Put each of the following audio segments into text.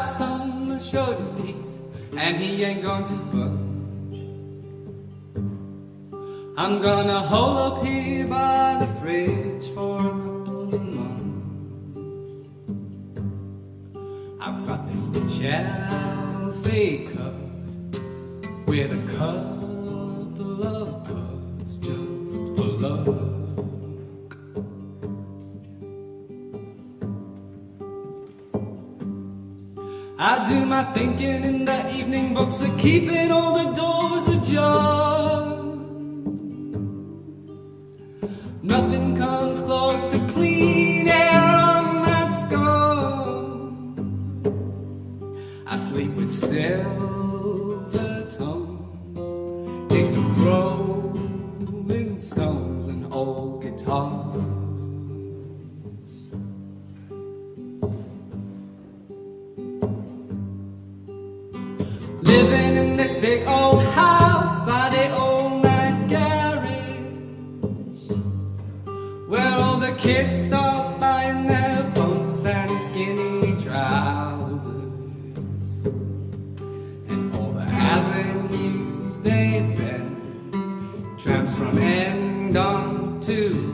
The show's deep, and he ain't going to budge. I'm gonna hole up here by the fridge for a couple of months. I've got this Chelsea cup with a couple do my thinking in the evening books are keeping all the From end on to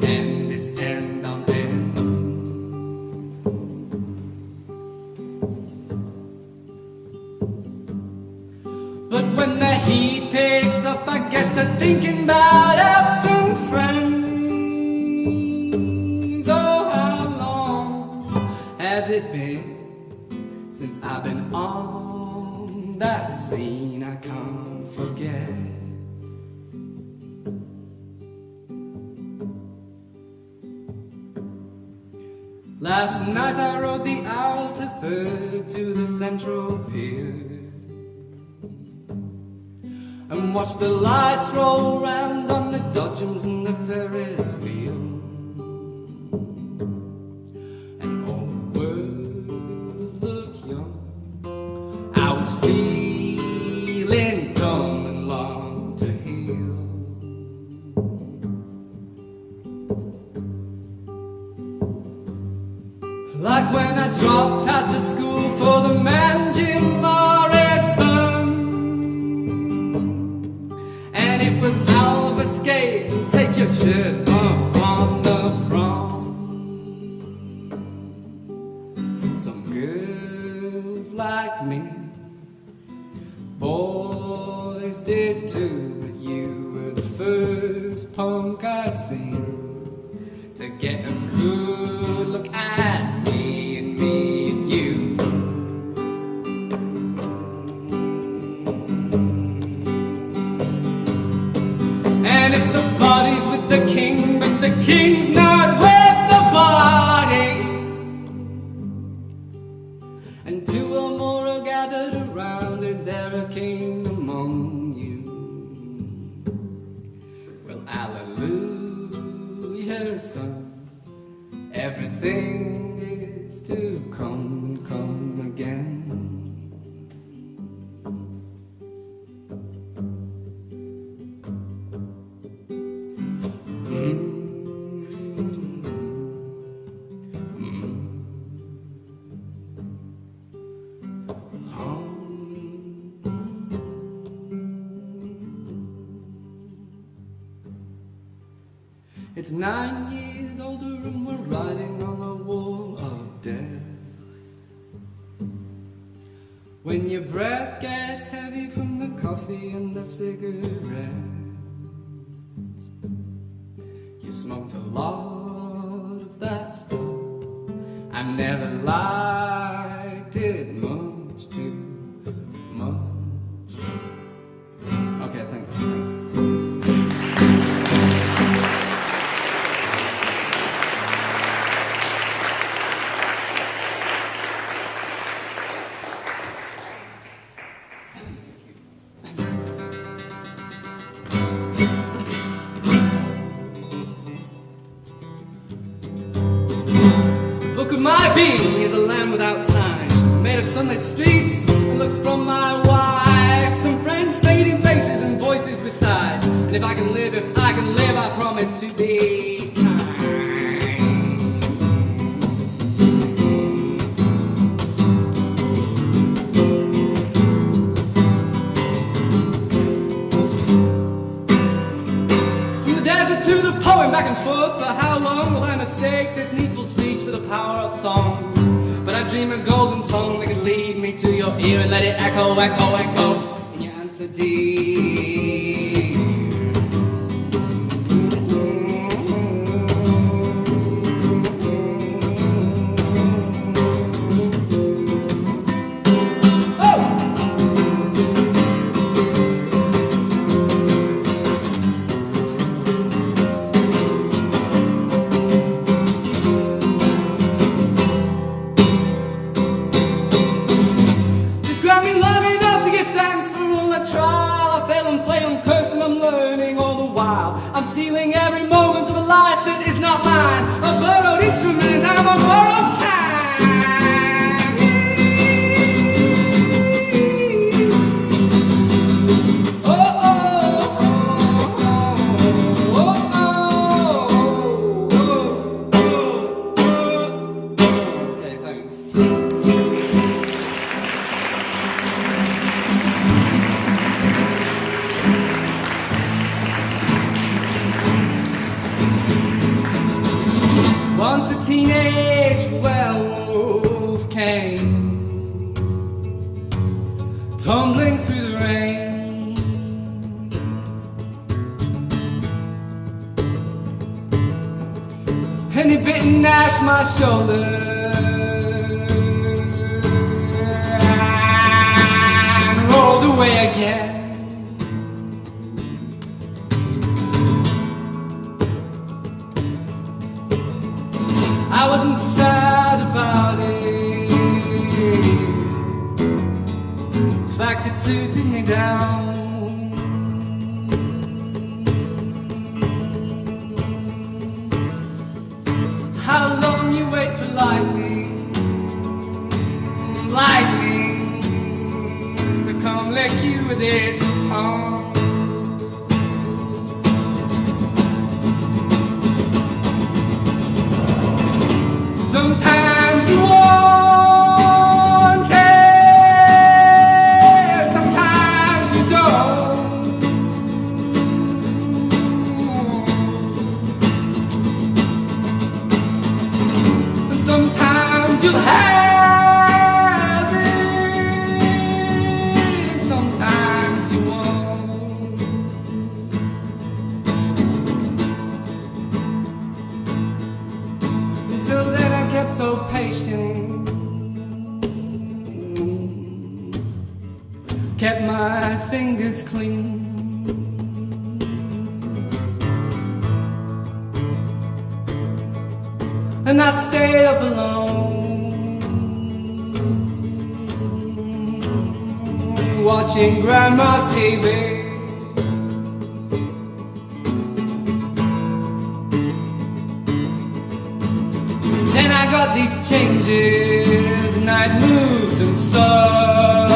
Last night I rode the outer third to the central pier and watched the lights roll round on the dodgems and the Ferris the king, but the king's not It's nine years older and we're riding on a wall of death. When your breath gets heavy from the coffee and the cigarettes, you smoked a lot of that stuff. I never liked could my be? is a land without time, made of sunlit streets, and looks from my wife. Some friends, fading faces, and voices beside. And if I can live, if I can live, I promise to be Desert to the poem back and forth. For how long will I mistake this needful speech for the power song. But I dream a golden song that could lead me to your ear and let it echo, echo, echo in your answer deep. so patient. Kept my fingers clean. And I stayed up alone. Watching grandma's TV. these changes, night moves and sun.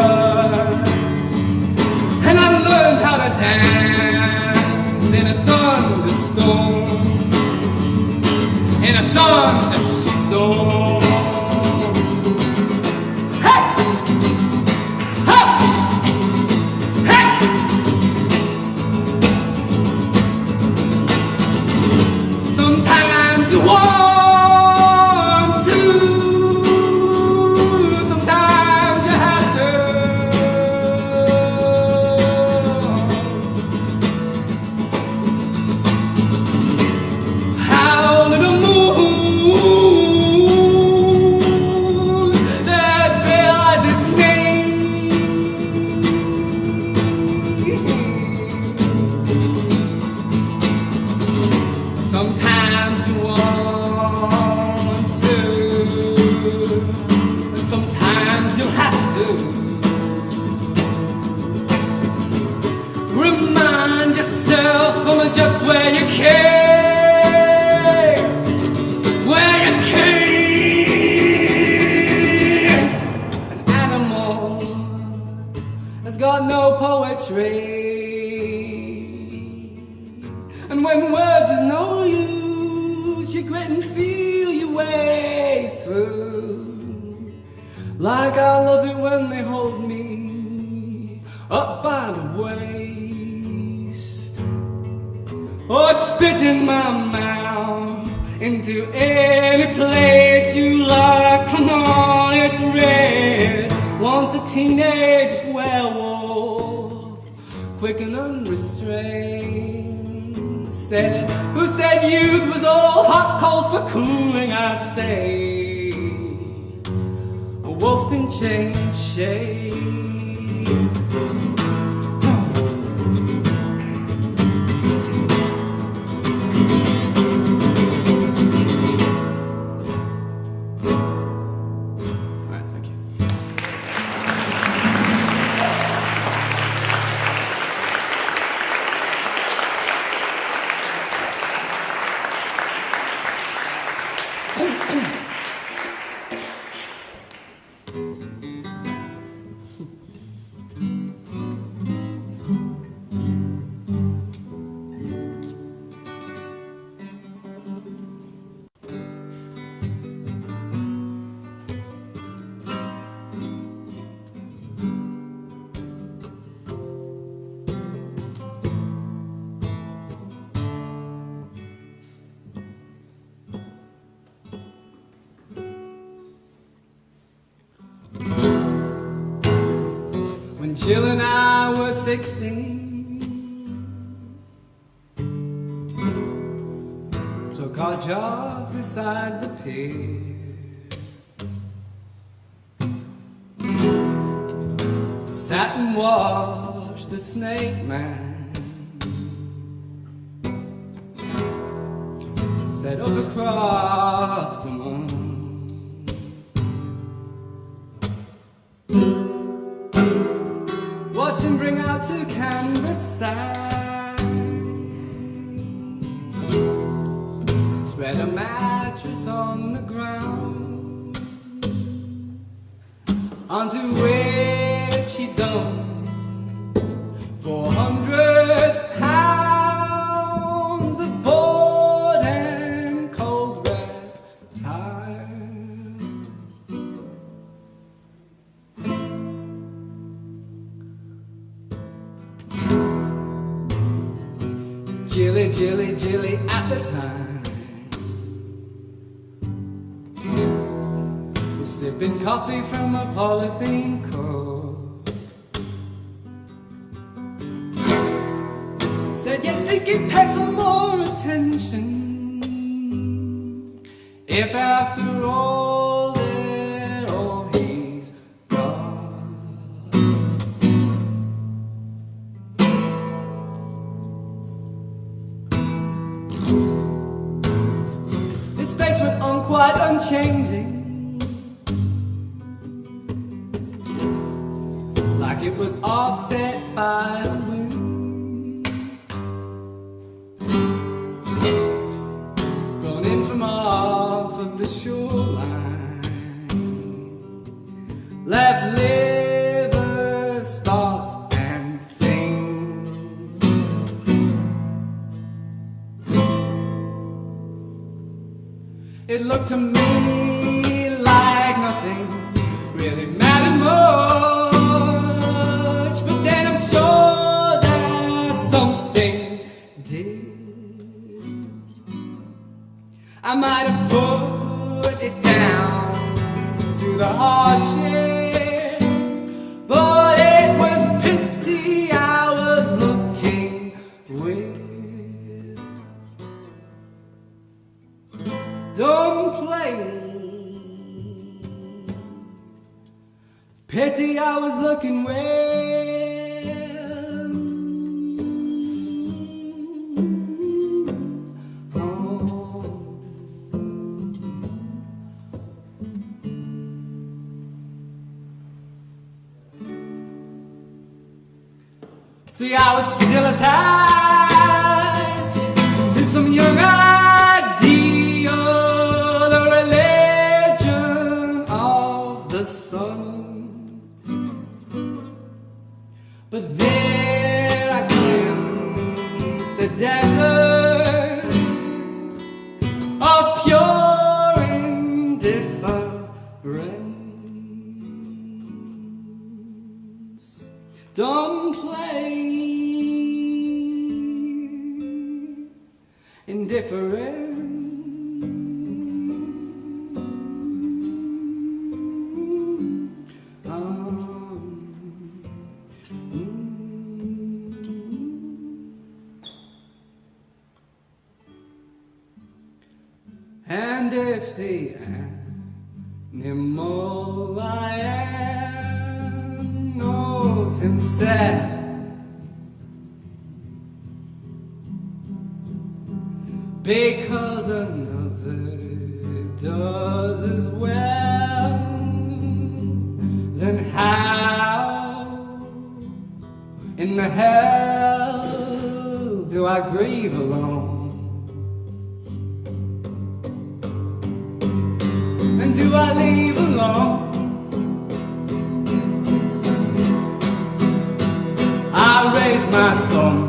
And I learned how to dance in a thunderstorm, in a thunderstorm. said, who said youth was all hot calls for cooling, I say. A wolf can change shape. chillin' I was 16 Took our jobs beside the pier. Sat and watched the snake man going out to canvas sand. You think you'd pay some more attention. If after all. It looked to me See, I was still a child. see. corazón.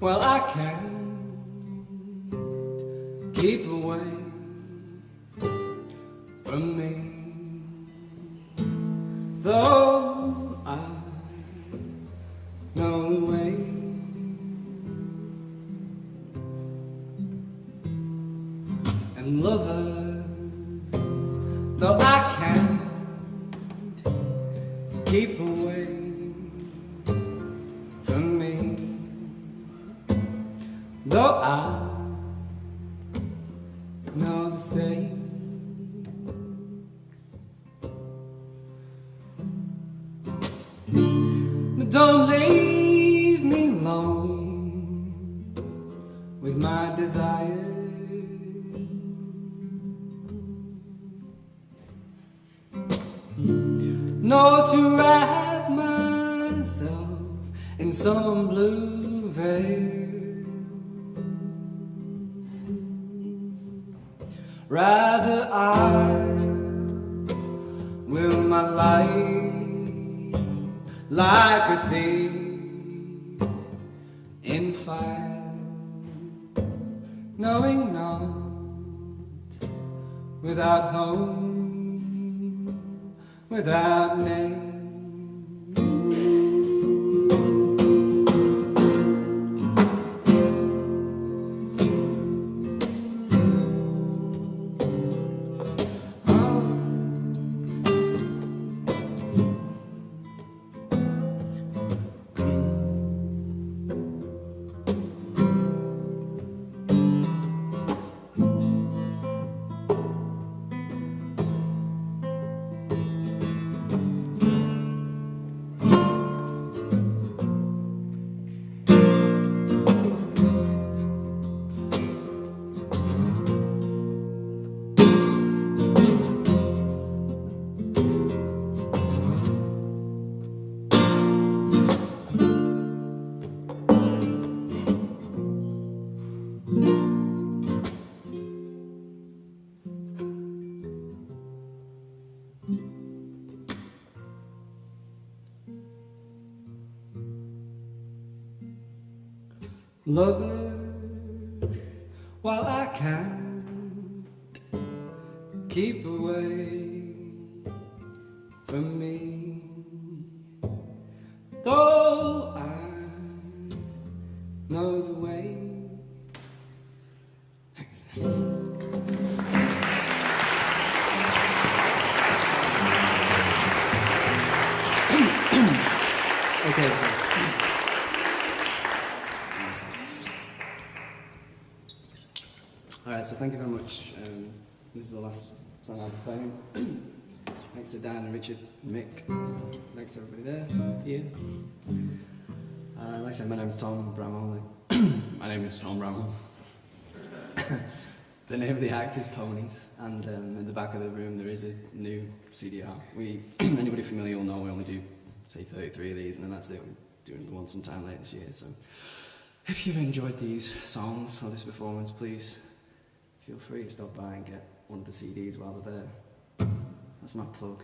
Well, I can't keep away from me. Though dying to wrap myself in some blue veil. Rather I will my life like a thief. knowing not without home, without name. Love while I can't keep away from me. Richard Mick. Thanks everybody there. Here. Uh, like I said, my name's Tom Bramwell. my name is Tom Bramwell. the name of the act is Ponies, and um, in the back of the room there is a new CDR. We, anybody familiar will know we only do, say, 33 of these, and then that's it. We're doing one sometime later this year. So, if you've enjoyed these songs or this performance, please feel free to stop by and get one of the CDs while they're there. That's my plug.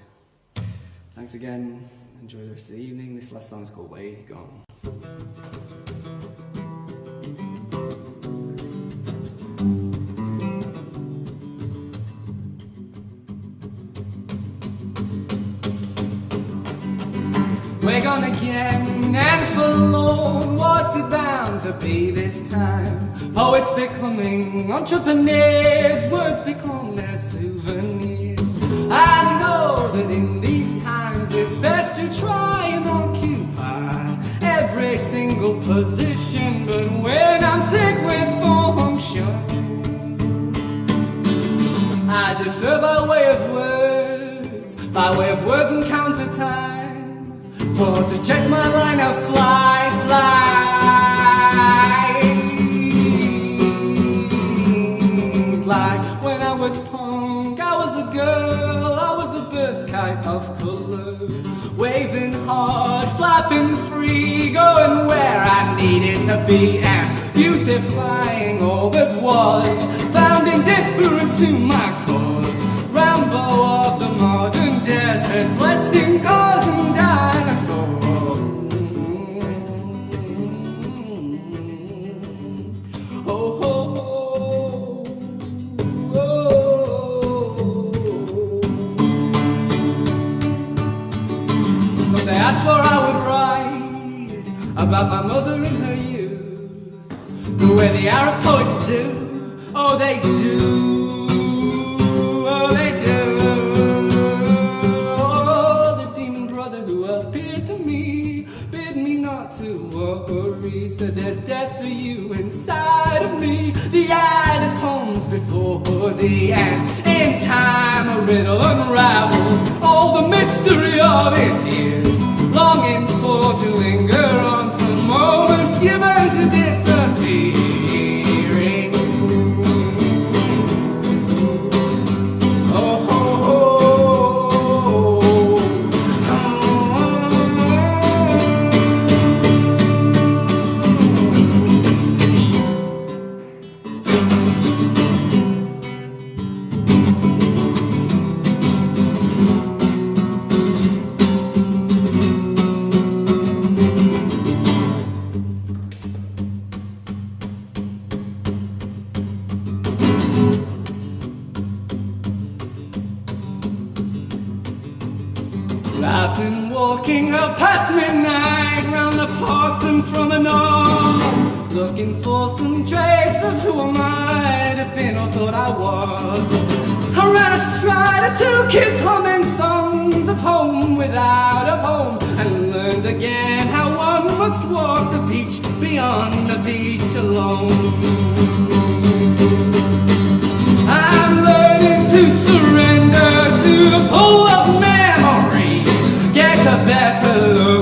Thanks again. Enjoy the rest of the evening. This last song is called Way Gone. We're gone again and forlorn. What's it bound to be this time? Poets becoming entrepreneurs, words become their souvenirs. I know that in position, but when I'm sick with function, I defer by way of words, by way of words and counter time. For to chase my line of fly, fly. Like when I was punk, I was a girl, I was a burst kite of color. Waving hard, flapping free, going where I needed to be, and beautifying all that was, found indifferent to my cause. Rambo for some trace of who I might have been or thought I was. I ran astride of two kids humming songs of home without a home, and learned again how one must walk the beach beyond the beach alone. I'm learning to surrender to the pull of memory. Get a better look